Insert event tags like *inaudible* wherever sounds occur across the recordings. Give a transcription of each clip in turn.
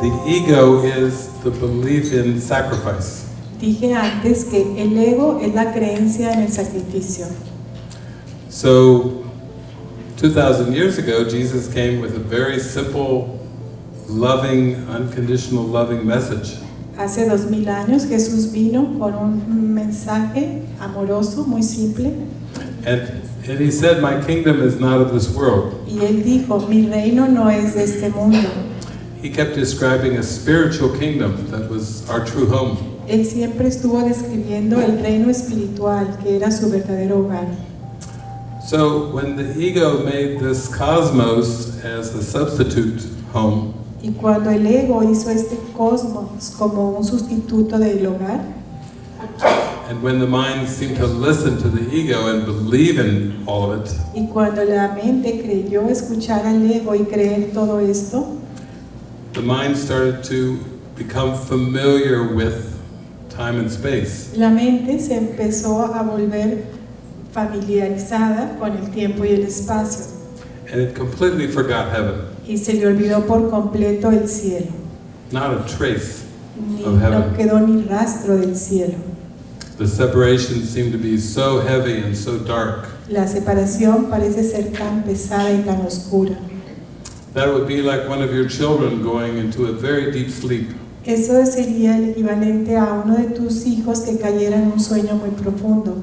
the ego is the belief in sacrifice. Dije antes que el ego es la creencia en el sacrificio. So, 2,000 years ago, Jesus came with a very simple, loving, unconditional loving message. Hace dos mil años Jesús vino con un mensaje amoroso, muy simple, And, and he said, My kingdom is not of this world. y él dijo, mi reino no es de este mundo. He kept describing a spiritual kingdom that was our true home. Él siempre estuvo describiendo el reino espiritual, que era su verdadero hogar. So when the ego made this cosmos as a substitute home, Y cuando el ego hizo este cosmos como un sustituto del hogar, and when the mind seemed to listen to the ego and believe in all of it, y cuando la mente creyó escuchar al ego y creer todo esto, the mind started to become familiar with time and space. la mente se empezó a volver familiarizada con el tiempo y el espacio And it completely forgot heaven. y se le olvidó por completo el cielo. Not a trace. Ni, Of heaven. no quedó ni rastro del cielo. The separation seemed to be so heavy and so dark. La separación parece ser tan pesada y tan oscura. That would be like one of your children going into a very deep sleep. Eso sería el equivalente a uno de tus hijos que cayera en un sueño muy profundo.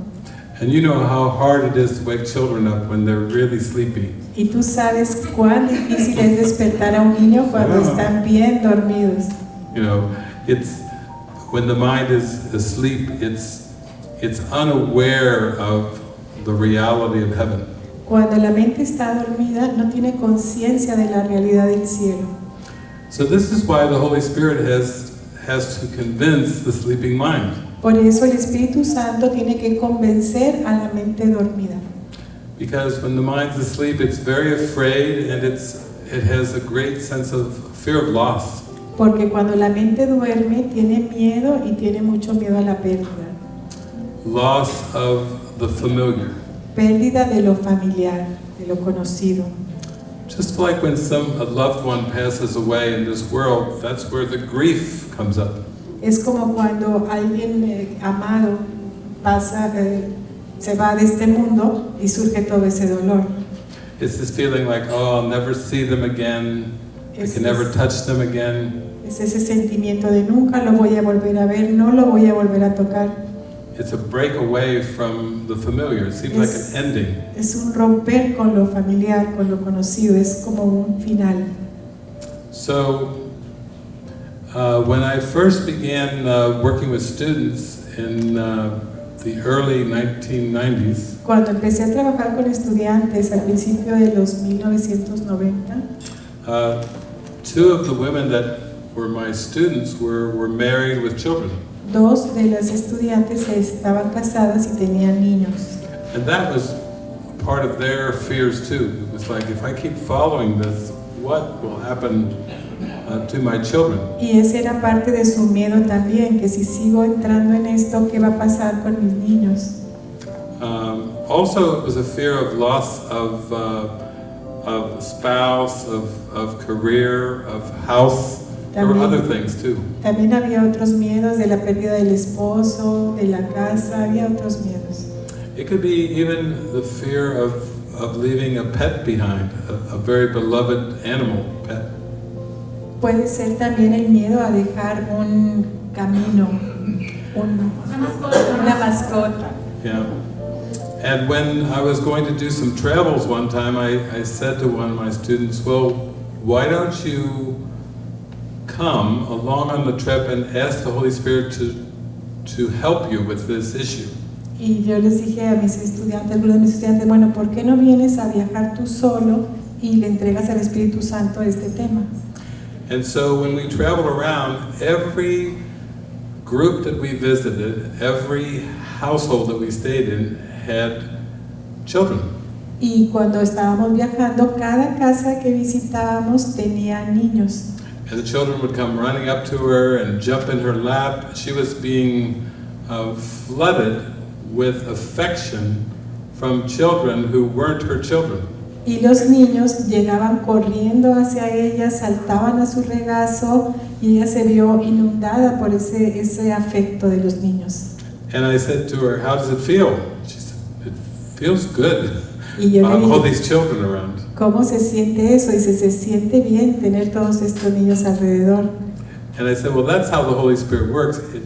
And you know how hard it is to wake children up when they're really sleepy. Y tú sabes cuán difícil es despertar a un niño cuando ah. están bien dormidos. You know, it's when the mind is asleep, it's it's unaware of the reality of heaven. Cuando la mente está dormida no tiene conciencia de la realidad del cielo. So this is why the Holy Spirit has has to convince the sleeping mind. Por eso el Espíritu Santo tiene que convencer a la mente dormida. Because when the mind's asleep, it's very afraid and it's it has a great sense of fear of loss. Porque cuando la mente duerme tiene miedo y tiene mucho miedo a la pérdida. Loss of the familiar. Pérdida de lo familiar, de lo conocido. Just like when some a loved one passes away in this world, that's where the grief comes up. Es como cuando alguien eh, amado pasa, eh, se va de este mundo y surge todo ese dolor. It's this feeling like, oh, I'll never see them again. I Es, can never touch them again. es ese sentimiento de nunca lo voy a volver a ver, no lo voy a volver a tocar. It's a break away from the familiar. It seems like an ending. Es un romper con lo familiar, con lo conocido, es como un final. So, uh, when I first began uh, working with students in uh, the early 1990s, Cuando empecé a trabajar con estudiantes al principio de los 1990, uh, two of the women that were my students were, were married with children. Dos de las estudiantes estaban casadas y tenían niños. And that was part of their fears too. It was like, if I keep following this, what will happen uh, to my children? Y ese era parte de su miedo también, que si sigo entrando en esto, ¿qué va a pasar con mis niños? Um, also, it was a fear of loss of, uh, of spouse, of, of career, of house. There were También. other things too. También había otros miedos de la pérdida del esposo, de la casa, había otros miedos. It could be even the fear of, of leaving a pet behind, a, a very beloved animal pet. Puede ser también el miedo a dejar un camino, un- una mascota. Yeah. And when I was going to do some travels one time, I, I said to one of my students, well, why don't you come along on the trip and ask the Holy Spirit to, to help you with this issue? Y yo les dije a mis estudiantes, algunos de mis estudiantes, bueno, ¿por qué no vienes a viajar tú solo y le entregas al Espíritu Santo este tema? And so when we traveled around, every group that we visited, every household that we stayed in had children. Y cuando estábamos viajando, cada casa que visitábamos tenía niños. And the children would come running up to her and jump in her lap. She was being uh, flooded with affection from children who weren't her children. Y los niños llegaban corriendo hacia ella, saltaban a su regazo y ella se vio inundada por ese, ese afecto de los niños. And I said to her, How does it feel? She said, It feels good. Y yo le All these children around. ¿cómo se siente eso? Dice, se siente bien tener todos estos niños alrededor. And I said, Well, that's how the Holy Spirit works. It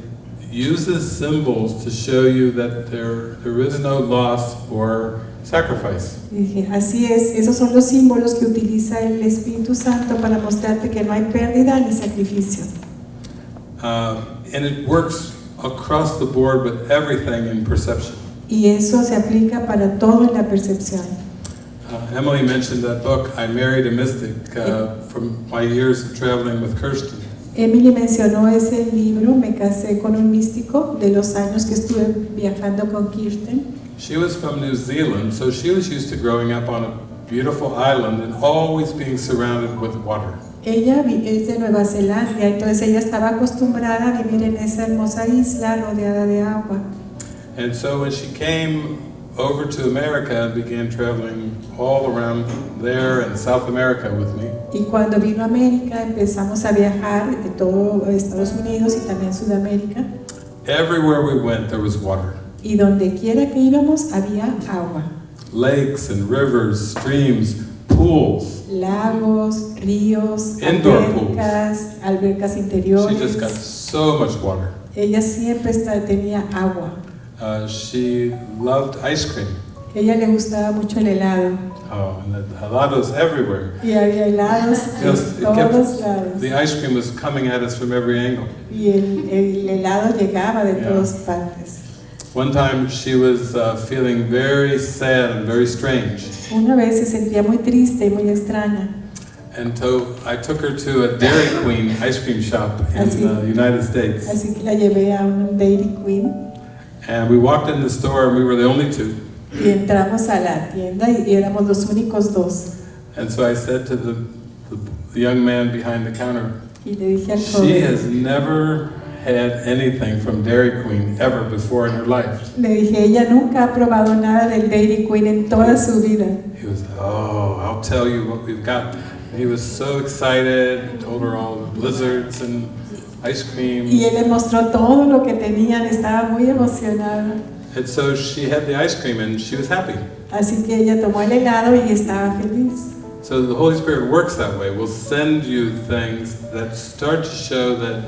uses symbols to show you that there, there is no loss or sacrifice. Dije, así es, esos son los símbolos que utiliza el Espíritu Santo para mostrarte que no hay pérdida ni sacrificio. Um, and it works across the board with everything in perception. Y eso se aplica para todo en la percepción. Uh, Emily mentioned that book, I Married a Mystic, uh, from my years of traveling with Kirsten. Emily mencionó ese libro, Me casé con un místico, de los años que estuve viajando con Kirsten. She was from New Zealand, so she was used to growing up on a beautiful island and always being surrounded with water. Ella es de Nueva Zelanda, entonces ella estaba acostumbrada a vivir en esa hermosa isla rodeada de agua. And so when she came over to America and began traveling all around there and South America with me, Y cuando vino a América empezamos a viajar de todo Estados Unidos y también Sudamérica. everywhere we went there was water. Y donde quiera que íbamos había agua. Lakes and rivers, streams, pools. Lagos, ríos, Indoor pools. albercas, albercas She just got so much water. Ella siempre está- tenía agua. Uh, she loved ice cream. Ella le gustaba mucho el helado. Oh, and the helados everywhere. Y había helados Just, it kept, todos lados. the ice cream was coming at us from every angle. Y el, el helado llegaba de Yeah. todas partes. One time she was uh, feeling very sad and very strange. Una vez se sentía muy triste y muy extraña. And so I took her to a Dairy Queen ice cream shop in the United States. Así que la llevé a un Dairy Queen And we walked in the store and we were the only two. y entramos a la tienda y éramos los únicos dos. And so I said to the, the, the young man behind the counter, Y le dije al she has never had anything from Dairy Queen ever before in her life. le dije, ella nunca ha probado nada del Dairy Queen en toda su vida. He was, oh, I'll tell you what we've got. He was so excited, told her all the blizzards and ice cream. Y él le mostró todo lo que tenían, estaba muy emocionado. And so she had the ice cream and she was happy. Así que ella tomó el helado y estaba feliz. So the Holy Spirit works that way. We'll send you things that start to show that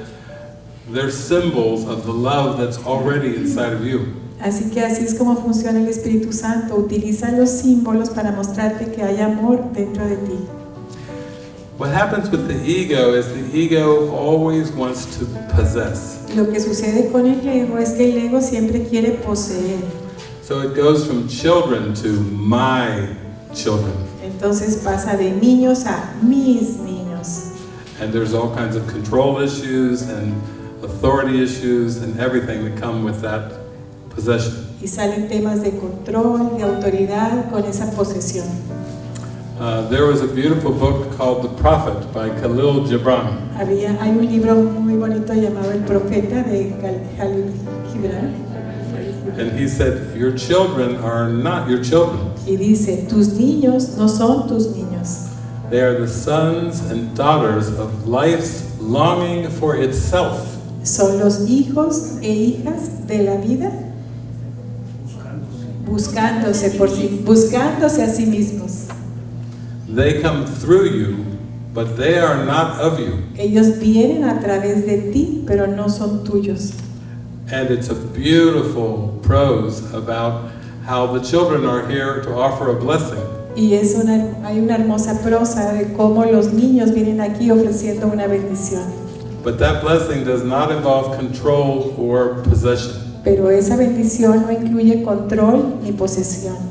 they're symbols of the love that's already inside of you. Así que así es como funciona el Espíritu Santo. Utiliza los símbolos para mostrarte que hay amor dentro de ti. What happens with the ego is the ego always wants to possess. Lo que sucede con el ego es que el ego siempre quiere poseer. So it goes from children to my children. Entonces pasa de niños a mis niños. And there's all kinds of control issues and authority issues and everything that come with that possession. Y salen temas de control, de autoridad con esa posesión. Uh, there was a beautiful book called The Prophet by Khalil Gibran. Había, hay un libro muy bonito llamado El Profeta de Jalil Gibran. And he said, Your children are not your children. Y dice, tus niños no son tus niños. They are the sons and daughters of life's longing for itself. Son los hijos e hijas de la vida buscándose por sí, buscándose a sí mismos. They come through you, but they are not of you. Ellos vienen a través de ti, pero no son tuyos. And it's a beautiful prose about how the children are here to offer a blessing. Y es una, hay una hermosa prosa de cómo los niños vienen aquí ofreciendo una bendición. But that blessing does not involve control or possession. Pero esa bendición no incluye control ni posesión.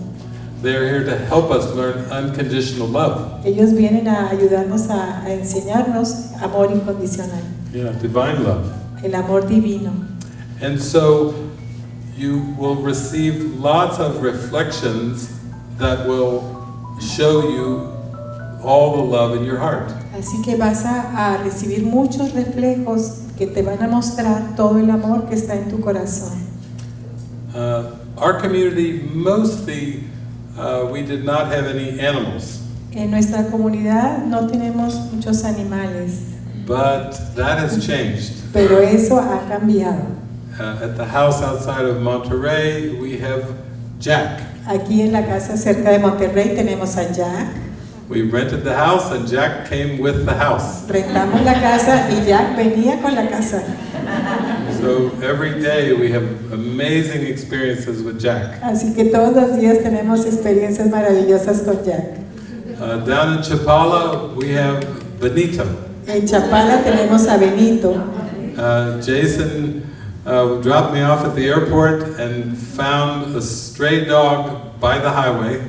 They're here to help us learn unconditional love. Ellos vienen a ayudarnos a, a enseñarnos amor incondicional, Yeah, divine love. el amor divino. And so you will receive lots of reflections that will show you all the love in your heart. Así que vas a, a recibir muchos reflejos que te van a mostrar todo el amor que está en tu corazón. Uh, our community mostly uh, we did not have any animals. En nuestra comunidad no tenemos muchos animales, But that has changed. pero eso ha cambiado. Uh, at the house outside of Monterey, we have Jack. Aquí en la casa cerca de Monterrey tenemos a Jack. We rented the house and Jack came with the house. Rentamos la casa y Jack venía con la casa. So every day we have amazing experiences with Jack. Así que todos los días tenemos experiencias maravillosas con Jack. Uh, down in Chapala, we have Benito. En Chapala tenemos a Benito. Uh, Jason uh, dropped me off at the airport and found a stray dog by the highway.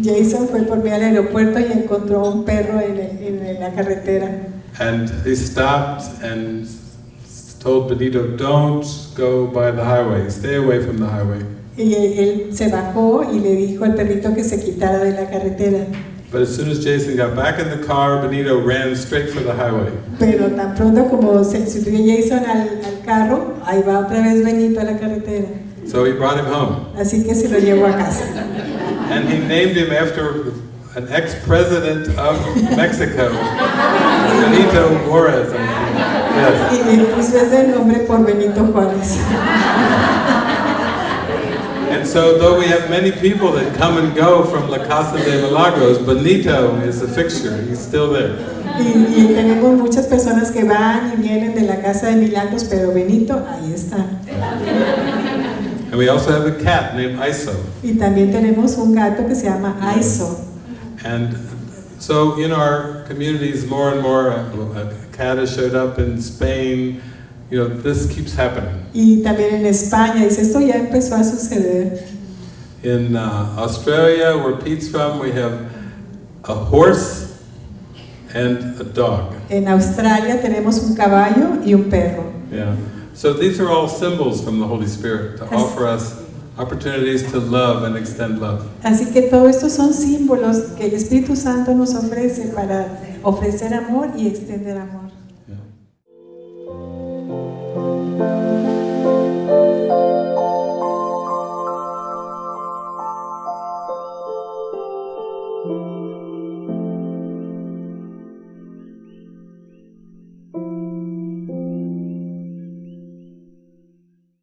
Jason fue por mí al aeropuerto y encontró un perro en, el- en la carretera. And he stopped and told Benito, don't go by the highway, stay away from the highway. Y él se bajó y le dijo al perrito que se quitara de la carretera. But as soon as Jason got back in the car, Benito ran straight for the highway. Pero tan pronto como se subió Jason al, al carro, ahí va otra vez Benito a la carretera. So he brought him home. Así que se lo llevó a casa. And he named him after an ex-president of Mexico, *laughs* Benito Juarez. Y le puso ese nombre por Benito Juárez. And so though we have many people that come and go from La Casa de Milagros, Benito is a fixture. He's still there. Y, y tenemos muchas personas que van y vienen de la casa de milagros, pero Benito ahí está. And we also have a cat named Iso. Y también tenemos un gato que se llama Aiso. And so in our communities, more and more, a, cat has showed up in Spain. You know, this keeps happening. Y también en España, dice, esto ya empezó a suceder. In uh, Australia, where Pete's from, we have a horse and a dog. En Australia tenemos un caballo y un perro. Yeah. So these are all symbols from the Holy Spirit to offer us opportunities to love and extend love. Así que todo esto son símbolos que el Espíritu Santo nos ofrece para ofrecer amor y extender amor.